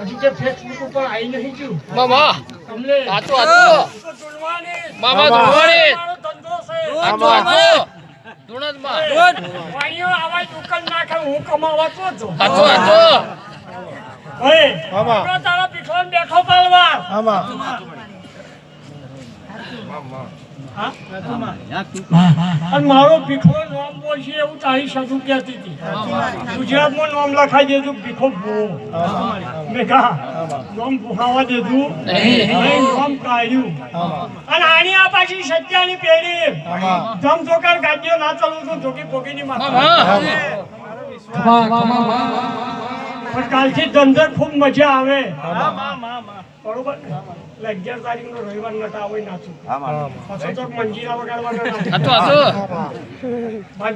હજુ કે ફેસબુક ઉપર આવી નહીં ગયું મામા તમને મામા ધોવાણી ભાઈઓ આવા દુકાન નાખે હું કમાવા તો જ. ઓય, તારો બેઠો પાલવા. હા? અને મારો ભીખો નામ બોલશે એવું તારી સાધુ કહેતી હતી. ગુજરાતમાં નામ લખાઈ દેજું ભીખો ભો મેં કહા નામ ભૂખાવા નહીં. નહીં, નામ કાઢ્યું. અને આની આ પાછી સત્યાની પેઢી. ધમ ધોકાર ગાડીઓ ના ચાલુ છું ધોકી પોકીની માથા. પણ કાલથી ધંધે ખૂબ મજા આવે. બરોબર? ને? એટલે અગિયાર તારીખનો રવિવાર નતા હોય નાચું પાછો તો મંજીરા વગાડવાના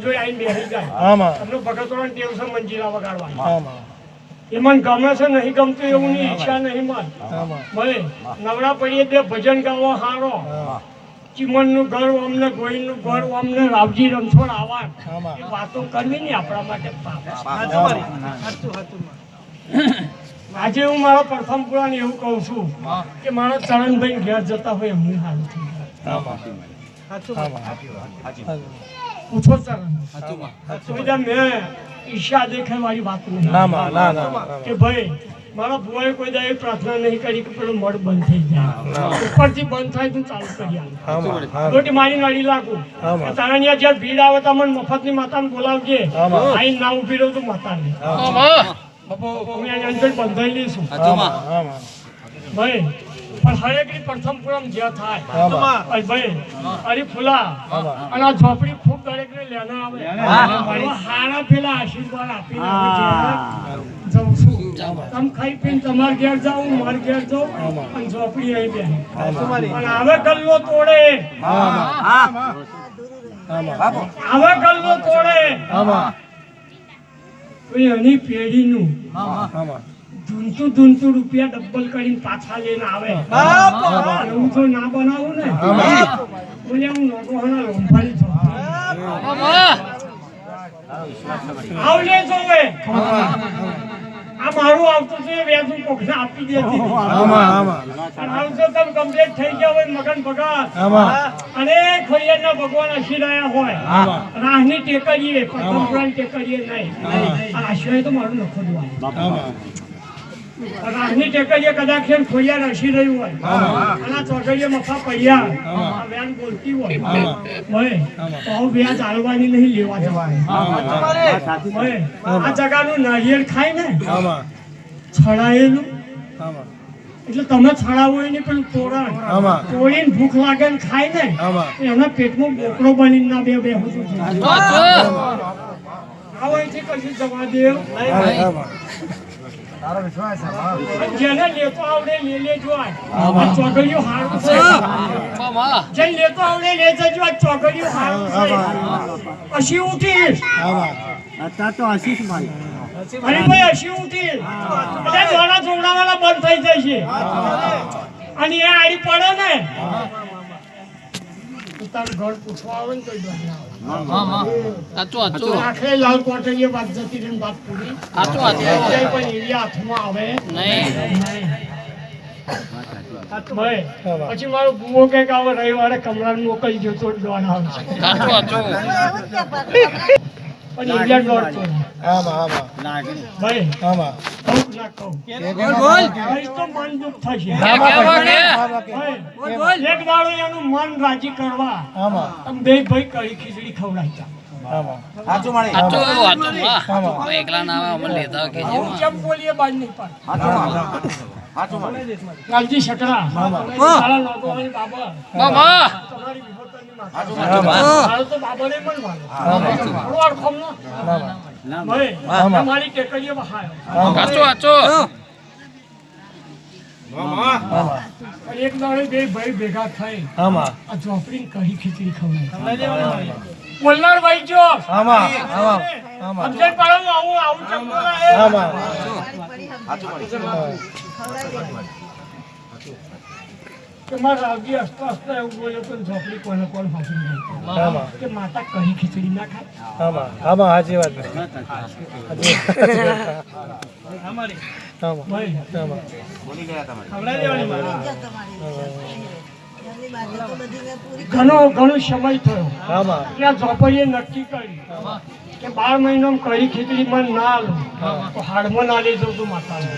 જોડે આવીને બેસી જાય. તમને ભગતોડા ટેવ છે મંજીરા વગાડવાની. આમાં ગમે છે નહીં ગમતું એવું ની ઈચ્છા નહીં મન. ભલે નવરા પડીએ તે ભજન ગાવો હારો. ચીમનનું ઘર અમને ગોઈલનું ઘર અમને રાવજી રણછોડ આવા વાતો કરવી ને આપણા માટે પાપ. આજે હું મારા પ્રથમ પુરાણ એવું કહું છું કે મારો ચરણભાઈ ઘેર જતા હોય એમની હાલ થઈ જાય. પૂછો ચરણ. મેં ઈર્ષા દેખાય મારી વાત નહીં ના માં ના ના કે ભાઈ મારા ભુવાએ કોઈ દાડે પ્રાર્થના નહીં કરી કે પેલો મઢ બંધ થઈ જાય. ઉપરથી બંધ થાય તો ચાલુ કરી આમાં રોટી મારી નાડી લાગુ. તારણિયા જ્યાં ભીડ આવે તો મને મફતની માતાને બોલાવજે. આઈ ના ઊભી રહું તો માતાને. આમાં આમાં ભાઈ પણ હરેકની પ્રથમ પૂરમ જ્યાં થાય આમાં ભાઈ અરે ફૂલા આમાં. અને ઝોપડી ખૂબ દરેકને લેના આવે. હારા પેલા આશીર્વાદ ઘેર જાઉં છું. તમે ખાઈ પીને તમાર ઘેર જાઉં માર ઘેર જાઉં અને ઝોપડી આવી બે. પણ હવે ગલ્લો તોડે. આમાં હવે ગલ્લો તોડે. એની પેઢીનું ધૂનતું ધૂનતું રૂપિયા ડબલ કરીને પાછા લઈને આવે. એવું તો ના બનાવું ને? બોલે હું નોકોહાના લોંફાની ઝોપડી મામા આવલે જોવે. આ મારું આવતું છે વ્યાજુ કોકને આપી દેતી. આમાં આમાં. આવજો તમ કમ્પ્લીટ થઈ ગયા હોય મગન ભગત આમાં. અને ખોડિયારના ભગવાન હસીરાયા હોય. રાહની ટેકરીએ પ્રથમ પુરાણ ટેકરીએ નહીં. આ આશરે તો મારું નખો દુઆ આમાં રાહની ટેકરીએ કદાચ એમ ખોયા રસી રહ્યું હોય અને આ ચોકડીએ મફા પૈયા આ વ્યાન બોલતી હોય હોય તો વ્યાજ આલવાની નહીં લેવા જવાય આ જગાનું નારિયેળ ખાય ને છડાયેલું એટલે તમે છડાવો એની પણ તોરણ તોડીને ભૂખ લાગે ને ખાય ને એમના પેટમાં બોકડો બનીને ના બે બે આવો અહીંથી કશું જવા દે આમાં જેને લેતો આવડે લે લેજો આ. ચોગડીઓ હારું છે. જેને લેતો આવડે લે જજો આ ચોગડીઓ હારું છે. અસી ઉઠીશ આમાં હરીભાઈ અસી ઉઠીશ બધા દોડા ચોગડાવાળા બંધ થઈ જશે. અને એ આડી પડે ને તો તારું ઘર પૂછવા આવે ને તો દોડા આવે. મામા સાચું સાચું. આખરે લાલ કોટરીએ વાત જતી રહીને વાત પૂરી. સાચું સાચું ક્યાંય પણ એરિયા હાથમાં આવે. નહીં. પછી મારો ગુવો કે આવો રવિવારે કમરા મોકલી દો તો દોડ આવશે પણ એરિયા દોડતો આમાં આમાં. ભાઈ ભાઈ તો મન દુઃખ થશે કેવા કે એક દાડો એનું મન રાજી કરવા. આમાં. તમે બે ભાઈ કળી ખીચડી ખવડાવતા. એકલા ના આવે અમને લેતા કે કેમ બોલીએ બાજ નહીં પાડ. કાલજી શકરા તારા લોકોની બાબા. તમારી માતા. તો બાબાને એક દાડે બે ભાઈ ભેગા થઈ આમાં. આ ઝોપડીને કઢી ખીચડી ખવડાવી? બોલનાર ભાઈ જો. આમાં આમાં આમાં. સમજણ પાડો આવું આવું ચમકો લાગે. આમાં. કે મારા રાવજી હસતા હસતા એવું બોલ્યો તો ઝોપડી કોને કોણ ફાંસી નાખી. કે માતા કઢી ખીચડી ના ખાય? આમાં. વાત સાચી વાત. આમાં. ભાઈ. આમાં. ખવડાવી દેવાની મારા. ઘણો ઘણો સમય થયો. એટલે આ ઝોપડીએ નક્કી કર્યું કે બાર મહિનામાં કઈ ખીચડી માં ના આલું તો હાડમાં ના લઈ જવું તું માતાને.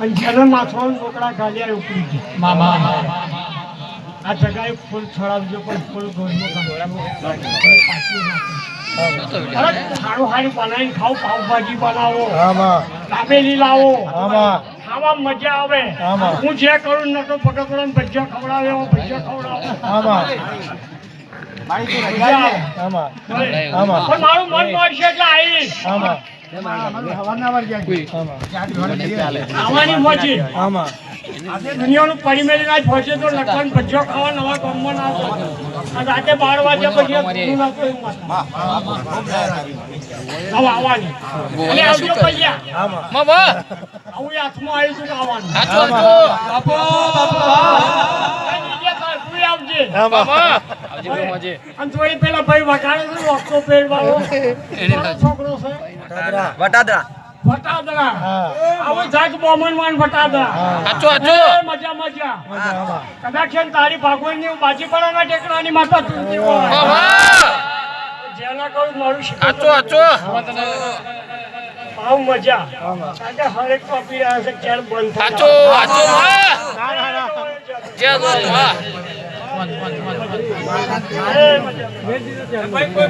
અને જેને માથવાનું ઢોકળા ગાલ્યા ઉપડી ગયા. આ જગાએ ફૂલ છોડાવજો પણ ફૂલ સારું સારું બનાવીને ખાઓ પાવભાજી બનાવો. દાબેલી લાવો. આમાં ખાવા મજા આવે. હું જે કરું નતો પકડો ભજીયા ખવડાવે એવો ભજીયા ખવડાવે. મારું મન મળશે એટલે આવીશ. આમાં આવવાની મજી દુનિયાનું પરિમેળ ના પહોંચે તો લખન ભજ્યો ખાવા નવા ગામમાં ના આવે. રાતે બાર વાગ્યા પછી આવવાની અને આવજો પૈયા આવું હાથમાં આવ્યું છું આવવાનું અને પેલા ભાઈ વગાડે છે વખતો પહેરવાનો એને છોકરો છે. વટાદરા. આવો બોમન મજા મજા. માતા જેના કહું મારું ભાવ મજા. કારણ હરેક કોપી રહ્યા છે બંધ ના ના ના. જય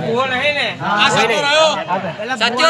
ગો માં સાચો રહ્યો. સાચો